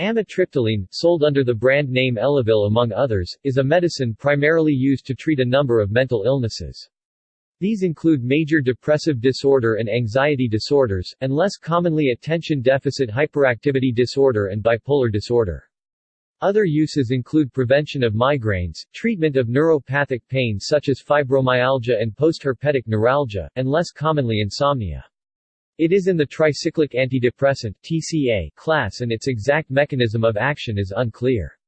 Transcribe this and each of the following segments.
Amitriptyline, sold under the brand name Elavil among others, is a medicine primarily used to treat a number of mental illnesses. These include major depressive disorder and anxiety disorders, and less commonly attention deficit hyperactivity disorder and bipolar disorder. Other uses include prevention of migraines, treatment of neuropathic pain such as fibromyalgia and postherpetic neuralgia, and less commonly insomnia. It is in the tricyclic antidepressant TCA class and its exact mechanism of action is unclear.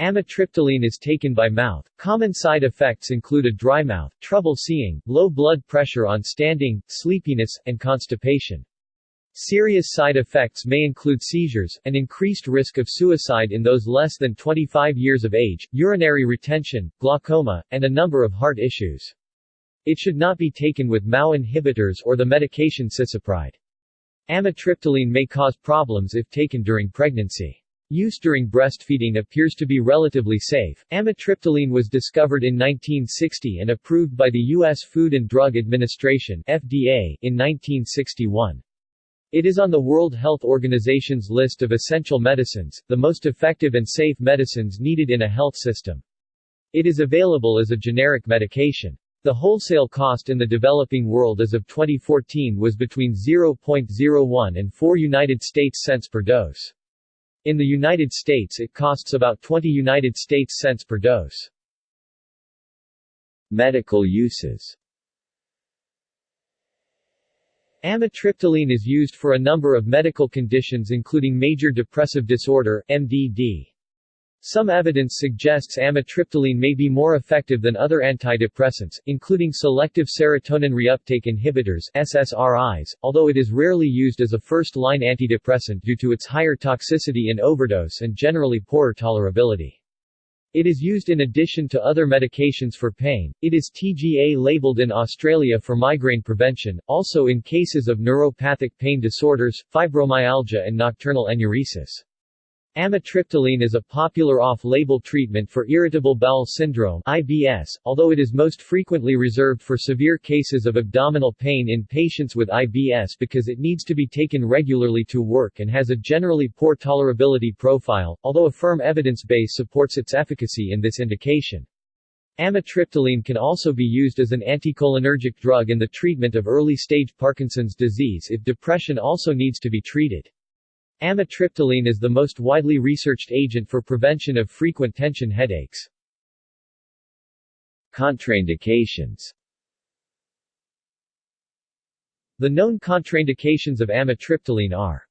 Amitriptyline is taken by mouth. Common side effects include a dry mouth, trouble seeing, low blood pressure on standing, sleepiness, and constipation. Serious side effects may include seizures, an increased risk of suicide in those less than 25 years of age, urinary retention, glaucoma, and a number of heart issues. It should not be taken with MAO inhibitors or the medication cisapride. Amitriptyline may cause problems if taken during pregnancy. Use during breastfeeding appears to be relatively safe. Amitriptyline was discovered in 1960 and approved by the U.S. Food and Drug Administration FDA in 1961. It is on the World Health Organization's list of essential medicines, the most effective and safe medicines needed in a health system. It is available as a generic medication. The wholesale cost in the developing world as of 2014 was between 0.01 and 4 United States cents per dose. In the United States it costs about 20 United States cents per dose. Medical uses Amitriptyline is used for a number of medical conditions including major depressive disorder MDD. Some evidence suggests amitriptyline may be more effective than other antidepressants, including selective serotonin reuptake inhibitors SSRIs, although it is rarely used as a first-line antidepressant due to its higher toxicity in overdose and generally poorer tolerability. It is used in addition to other medications for pain. It is TGA labeled in Australia for migraine prevention, also in cases of neuropathic pain disorders, fibromyalgia and nocturnal enuresis. Amitriptyline is a popular off-label treatment for irritable bowel syndrome IBS, although it is most frequently reserved for severe cases of abdominal pain in patients with IBS because it needs to be taken regularly to work and has a generally poor tolerability profile, although a firm evidence base supports its efficacy in this indication. Amitriptyline can also be used as an anticholinergic drug in the treatment of early-stage Parkinson's disease if depression also needs to be treated. Amitriptyline is the most widely researched agent for prevention of frequent tension headaches. Contraindications The known contraindications of amitriptyline are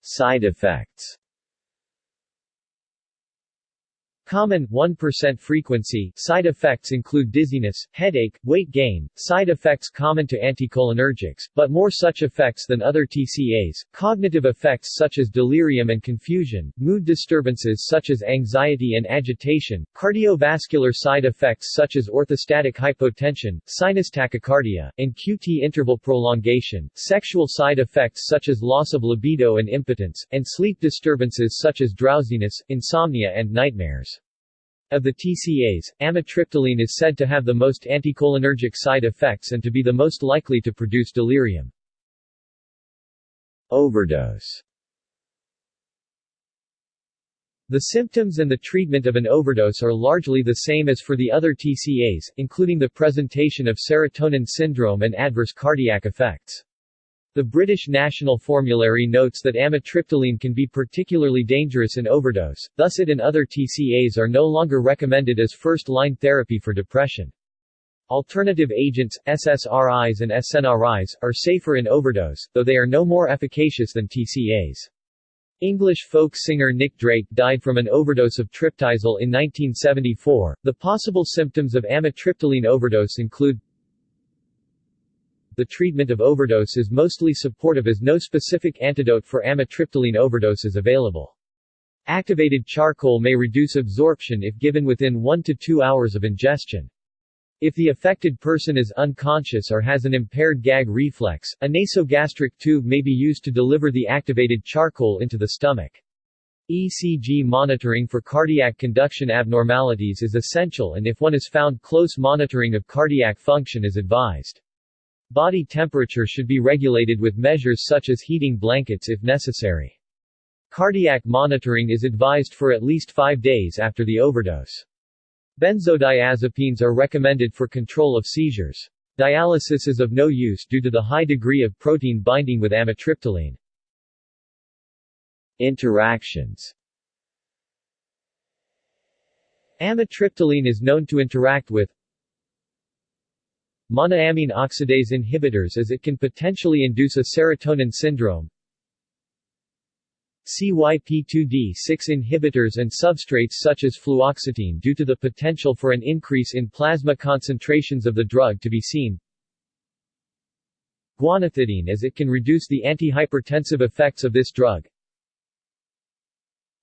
Side effects Common 1% frequency side effects include dizziness, headache, weight gain, side effects common to anticholinergics, but more such effects than other TCAs, cognitive effects such as delirium and confusion, mood disturbances such as anxiety and agitation, cardiovascular side effects such as orthostatic hypotension, sinus tachycardia, and QT interval prolongation, sexual side effects such as loss of libido and impotence, and sleep disturbances such as drowsiness, insomnia and nightmares. Of the TCAs, amitriptyline is said to have the most anticholinergic side effects and to be the most likely to produce delirium. Overdose The symptoms and the treatment of an overdose are largely the same as for the other TCAs, including the presentation of serotonin syndrome and adverse cardiac effects. The British National Formulary notes that amitriptyline can be particularly dangerous in overdose, thus it and other TCAs are no longer recommended as first-line therapy for depression. Alternative agents, SSRIs and SNRIs, are safer in overdose, though they are no more efficacious than TCAs. English folk singer Nick Drake died from an overdose of Tryptizol in 1974. The possible symptoms of amitriptyline overdose include the treatment of overdose is mostly supportive as no specific antidote for amitriptyline overdose is available. Activated charcoal may reduce absorption if given within 1 to 2 hours of ingestion. If the affected person is unconscious or has an impaired gag reflex, a nasogastric tube may be used to deliver the activated charcoal into the stomach. ECG monitoring for cardiac conduction abnormalities is essential and if one is found close monitoring of cardiac function is advised. Body temperature should be regulated with measures such as heating blankets if necessary. Cardiac monitoring is advised for at least five days after the overdose. Benzodiazepines are recommended for control of seizures. Dialysis is of no use due to the high degree of protein binding with amitriptyline. Interactions Amitriptyline is known to interact with monoamine oxidase inhibitors as it can potentially induce a serotonin syndrome. CYP2D6 inhibitors and substrates such as fluoxetine due to the potential for an increase in plasma concentrations of the drug to be seen. Guanethidine as it can reduce the antihypertensive effects of this drug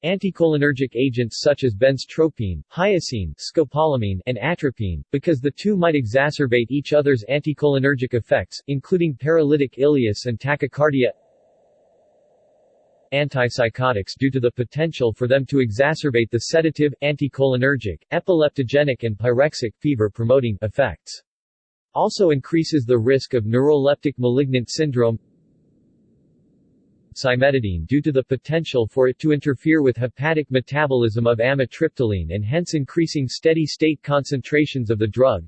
Anticholinergic agents such as benztropine, hyoscine, scopolamine, and atropine, because the two might exacerbate each other's anticholinergic effects, including paralytic ileus and tachycardia Antipsychotics due to the potential for them to exacerbate the sedative, anticholinergic, epileptogenic and pyrexic fever-promoting effects. Also increases the risk of neuroleptic malignant syndrome cimetidine due to the potential for it to interfere with hepatic metabolism of amitriptyline and hence increasing steady-state concentrations of the drug.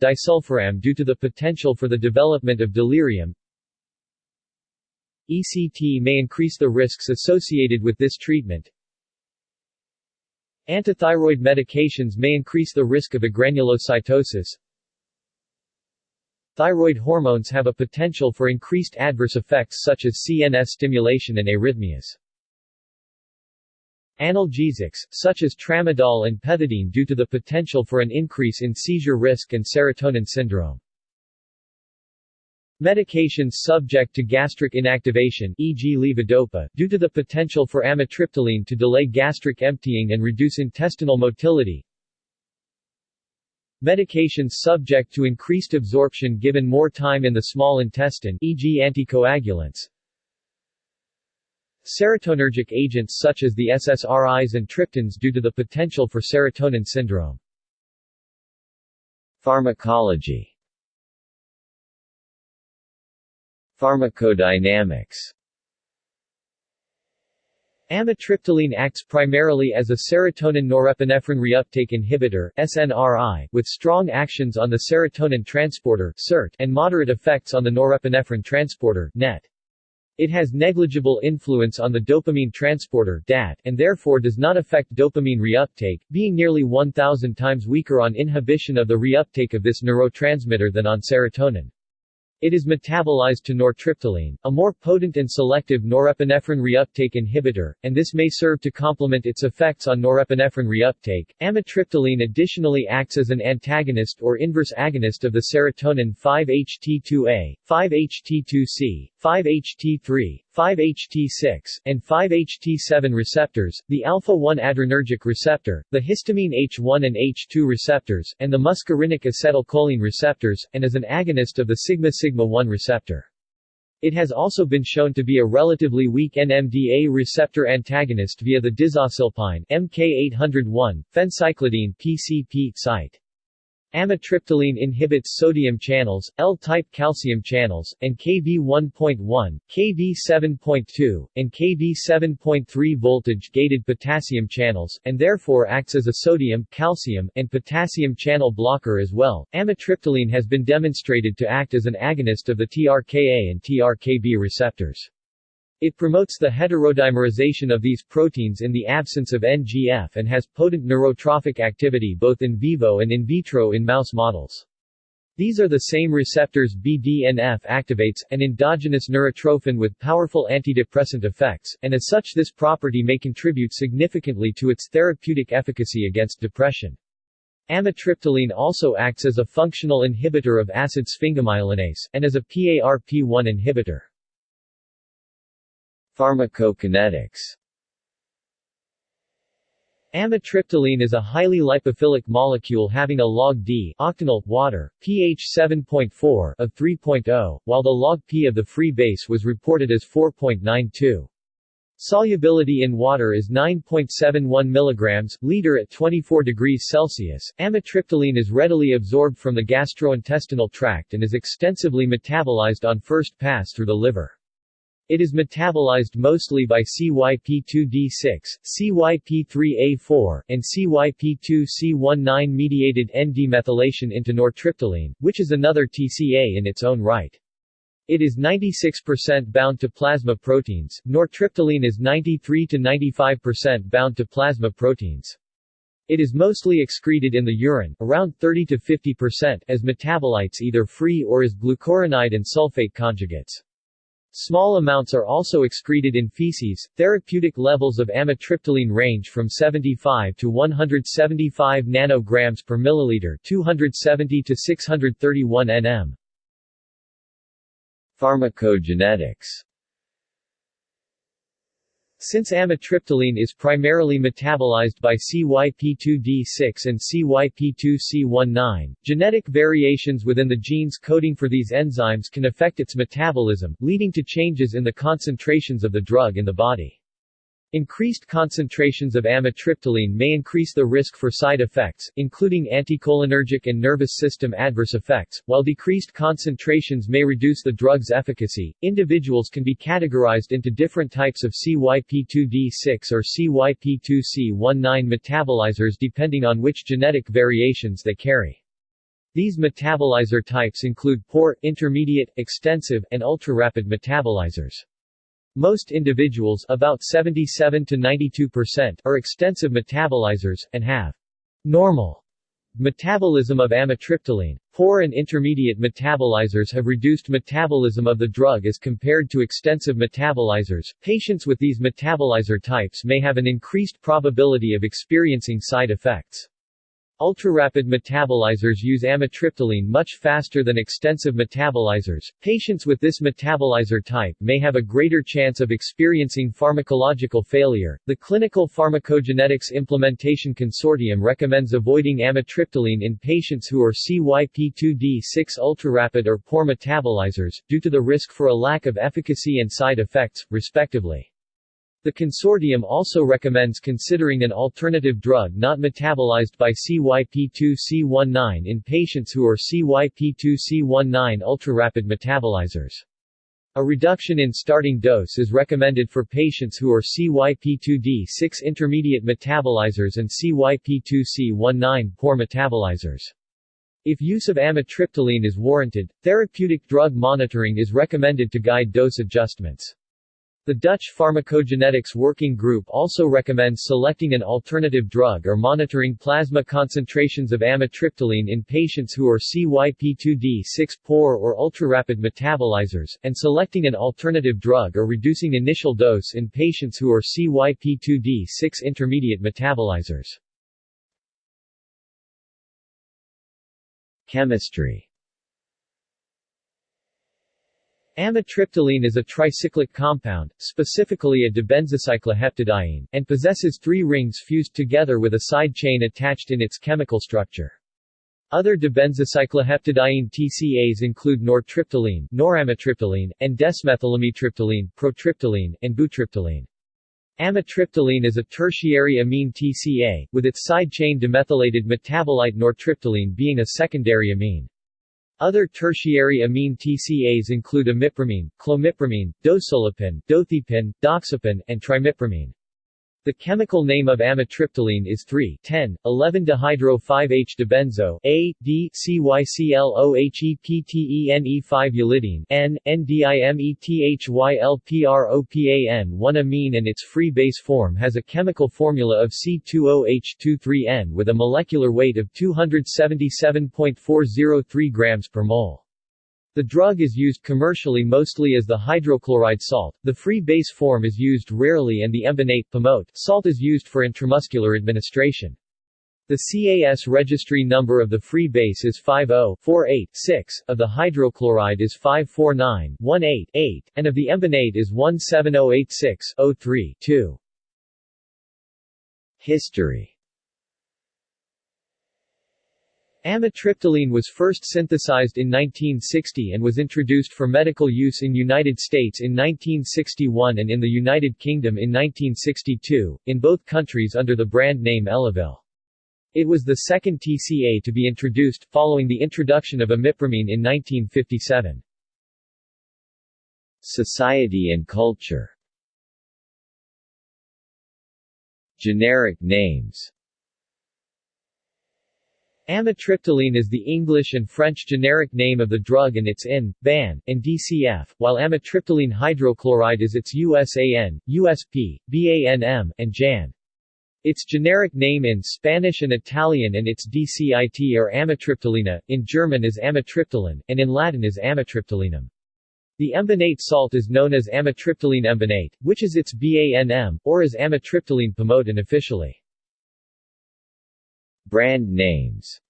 Disulfiram due to the potential for the development of delirium. ECT may increase the risks associated with this treatment. Antithyroid medications may increase the risk of agranulocytosis. Thyroid hormones have a potential for increased adverse effects such as CNS stimulation and arrhythmias. Analgesics, such as tramadol and pethidine due to the potential for an increase in seizure risk and serotonin syndrome. Medications subject to gastric inactivation e.g. levodopa, due to the potential for amitriptyline to delay gastric emptying and reduce intestinal motility, Medications subject to increased absorption given more time in the small intestine e.g. anticoagulants Serotonergic agents such as the SSRIs and triptans due to the potential for serotonin syndrome. Pharmacology Pharmacodynamics Amitriptyline acts primarily as a serotonin norepinephrine reuptake inhibitor SNRI, with strong actions on the serotonin transporter SERT and moderate effects on the norepinephrine transporter NET. It has negligible influence on the dopamine transporter DAT, and therefore does not affect dopamine reuptake, being nearly 1,000 times weaker on inhibition of the reuptake of this neurotransmitter than on serotonin. It is metabolized to nortriptyline, a more potent and selective norepinephrine reuptake inhibitor, and this may serve to complement its effects on norepinephrine reuptake. Amitriptyline additionally acts as an antagonist or inverse agonist of the serotonin 5-HT2A, 5-HT2C, 5-HT3, 5-HT6, and 5-HT7 receptors, the alpha-1 adrenergic receptor, the histamine H1 and H2 receptors, and the muscarinic acetylcholine receptors, and as an agonist of the sigma-sigma-1 receptor. It has also been shown to be a relatively weak NMDA receptor antagonist via the dizocilpine MK801, phencyclidine PCP site. Amitriptyline inhibits sodium channels, L-type calcium channels, and Kv1.1, Kv7.2, and Kv7.3 voltage-gated potassium channels, and therefore acts as a sodium, calcium, and potassium channel blocker as well. Amitriptyline has been demonstrated to act as an agonist of the TRKA and TRKB receptors. It promotes the heterodimerization of these proteins in the absence of NGF and has potent neurotrophic activity both in vivo and in vitro in mouse models. These are the same receptors BDNF activates, an endogenous neurotrophin with powerful antidepressant effects, and as such this property may contribute significantly to its therapeutic efficacy against depression. Amitriptyline also acts as a functional inhibitor of acid sphingomyelinase, and as a PARP1 inhibitor. Pharmacokinetics Amitriptyline is a highly lipophilic molecule having a log D octanol water, pH 7.4 of 3.0, while the log P of the free base was reported as 4.92. Solubility in water is 9.71 mg liter at 24 degrees Celsius. Amitriptyline is readily absorbed from the gastrointestinal tract and is extensively metabolized on first pass through the liver. It is metabolized mostly by CYP2D6, CYP3A4, and CYP2C19-mediated N-demethylation into nortriptyline, which is another TCA in its own right. It is 96% bound to plasma proteins. Nortriptyline is 93 to 95% bound to plasma proteins. It is mostly excreted in the urine, around 30 to 50%, as metabolites either free or as glucuronide and sulfate conjugates. Small amounts are also excreted in feces. Therapeutic levels of amitriptyline range from 75 to 175 nanograms per milliliter, 270 to 631 nm. Pharmacogenetics since amitriptyline is primarily metabolized by CYP2D6 and CYP2C19, genetic variations within the genes coding for these enzymes can affect its metabolism, leading to changes in the concentrations of the drug in the body. Increased concentrations of amitriptyline may increase the risk for side effects, including anticholinergic and nervous system adverse effects, while decreased concentrations may reduce the drug's efficacy. Individuals can be categorized into different types of CYP2D6 or CYP2C19 metabolizers depending on which genetic variations they carry. These metabolizer types include poor, intermediate, extensive, and ultra-rapid metabolizers. Most individuals about 77 to 92% are extensive metabolizers, and have normal metabolism of amitriptyline. Poor and intermediate metabolizers have reduced metabolism of the drug as compared to extensive metabolizers. Patients with these metabolizer types may have an increased probability of experiencing side effects. Ultrarapid metabolizers use amitriptyline much faster than extensive metabolizers. Patients with this metabolizer type may have a greater chance of experiencing pharmacological failure. The Clinical Pharmacogenetics Implementation Consortium recommends avoiding amitriptyline in patients who are CYP2D6 ultrarapid or poor metabolizers, due to the risk for a lack of efficacy and side effects, respectively. The consortium also recommends considering an alternative drug not metabolized by CYP2C19 in patients who are CYP2C19 ultrarapid metabolizers. A reduction in starting dose is recommended for patients who are CYP2D6 intermediate metabolizers and CYP2C19 poor metabolizers. If use of amitriptyline is warranted, therapeutic drug monitoring is recommended to guide dose adjustments. The Dutch Pharmacogenetics Working Group also recommends selecting an alternative drug or monitoring plasma concentrations of amitriptyline in patients who are CYP2D6 poor or ultrarapid metabolizers, and selecting an alternative drug or reducing initial dose in patients who are CYP2D6 intermediate metabolizers. Chemistry Amitriptyline is a tricyclic compound, specifically a dibenzocycloheptadiene, and possesses three rings fused together with a side chain attached in its chemical structure. Other dibenzocycloheptadiene TCAs include nortriptyline, noramitriptyline, and desmethylamitriptyline, protriptyline, and butriptyline. Amitriptyline is a tertiary amine TCA, with its side chain demethylated metabolite nortriptyline being a secondary amine. Other tertiary amine TCAs include imipramine, clomipramine, dosulepin, dothiepin, doxepin, and trimipramine. The chemical name of amitriptyline is 3,10,11-dihydro-5-H-dibenzo A, D, CYCLOHEPTENE 5-ylidene N, NDIMETHYLPROPAN 1-amine and its free base form has a chemical formula of C2OH23N with a molecular weight of 277.403 grams per mole. The drug is used commercially mostly as the hydrochloride salt, the free base form is used rarely and the embonate salt is used for intramuscular administration. The CAS registry number of the free base is 50-48-6, of the hydrochloride is 549-18-8, and of the embonate is 17086-03-2. History Amitriptyline was first synthesized in 1960 and was introduced for medical use in United States in 1961 and in the United Kingdom in 1962, in both countries under the brand name Elavil. It was the second TCA to be introduced, following the introduction of imipramine in 1957. Society and culture Generic names Amitriptyline is the English and French generic name of the drug and its IN, BAN, and DCF, while amitriptyline hydrochloride is its USAN, USP, BANM, and JAN. Its generic name in Spanish and Italian and its DCIT are amitriptilina, in German is amitriptyline, and in Latin is amitriptylinum. The embonate salt is known as amitriptyline embonate, which is its BANM, or as amitriptyline pamoate officially. Brand names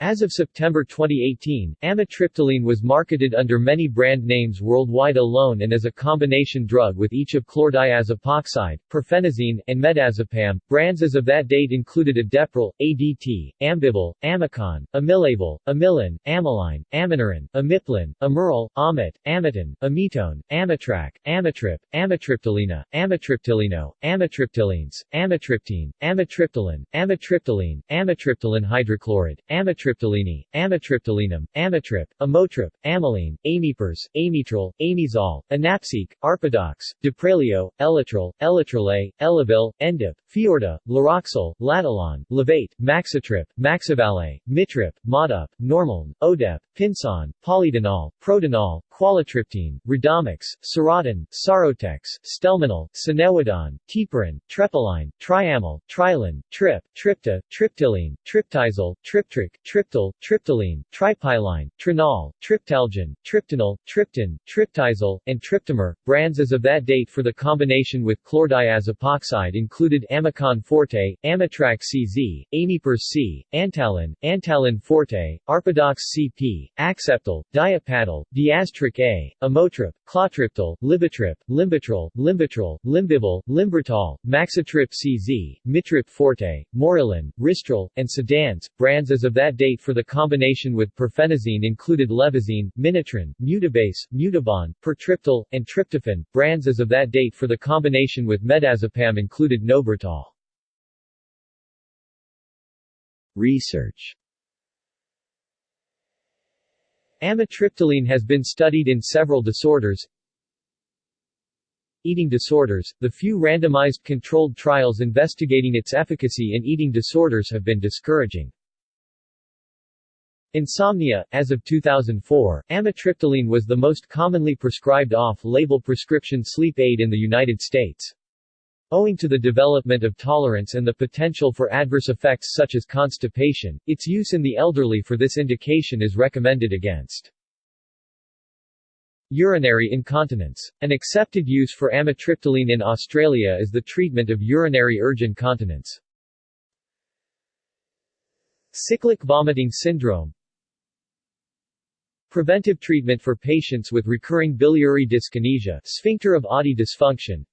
as of September 2018, amitriptyline was marketed under many brand names worldwide alone and as a combination drug with each of chlordiazepoxide, perphenazine, and medazepam. Brands as of that date included Adepril, ADT, Ambibel, Amicon, Amilavil, Amilin, Amyline, Aminorin, Amiplin, Amiril, Amit, Amiton, Amitone, Amitrac, Amitrip, Amitriptylina, Amitriptylino, Amitriptylines, Amitriptine, Amitriptyline, Amitriptyline, Amitriptyline hydrochloride, Amitriptyline amitriptylini, amitriptylinum, amitrip, amotrip, amyline, amipers, amitril, amizol, Anapsique, arpadox, Deprelio, elatril, elatril Elavil, endip, fiorda, Laroxyl, latalon, levate, maxitrip, maxivale, mitrip, modup, normaln, odep, pinson, polydenol, prodenol, qualitriptine, Redomex, Serotin, Sarotex, Stelmanol, Cinewidon, Tiperin, Trepoline, Triamyl, Trilin, Trip, Tripta, Triptyline, Triptizol, Triptric, Triptyl, Triptyline, Tripyline, Trinol, triptalgin, Tryptanol, Triptan, Tryptizol, and Tryptomer. Brands as of that date for the combination with chlordiazepoxide included Amicon Forte, Amitrac CZ, Amipers C, Antalin, Antalin Forte, Arpadox CP, Acceptal, Diapadal, Diastric A, Amotrip, Clotriptal, Libitrip, Limbitrol, Limbitrol, Limbibel, Limbertol, Maxitrip CZ, Mitrip Forte, Morilin, Ristril, and Sedans. Brands as of that date for the combination with perphenazine included Levazine, Minitrin, Mutabase, Mutabon, Pertriptyl, and Triptafen. Brands as of that date for the combination with medazepam included Nobertol. Research Amitriptyline has been studied in several disorders, Eating disorders, the few randomized controlled trials investigating its efficacy in eating disorders have been discouraging. Insomnia, as of 2004, amitriptyline was the most commonly prescribed off-label prescription sleep aid in the United States. Owing to the development of tolerance and the potential for adverse effects such as constipation, its use in the elderly for this indication is recommended against. Urinary incontinence. An accepted use for amitriptyline in Australia is the treatment of urinary urge incontinence. Cyclic vomiting syndrome Preventive treatment for patients with recurring biliary dyskinesia sphincter of Oddi dysfunction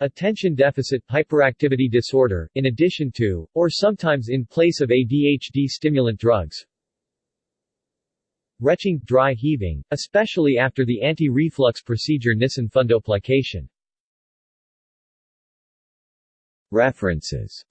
Attention deficit hyperactivity disorder, in addition to, or sometimes in place of ADHD stimulant drugs. Retching, dry heaving, especially after the anti-reflux procedure Nissen fundoplication. References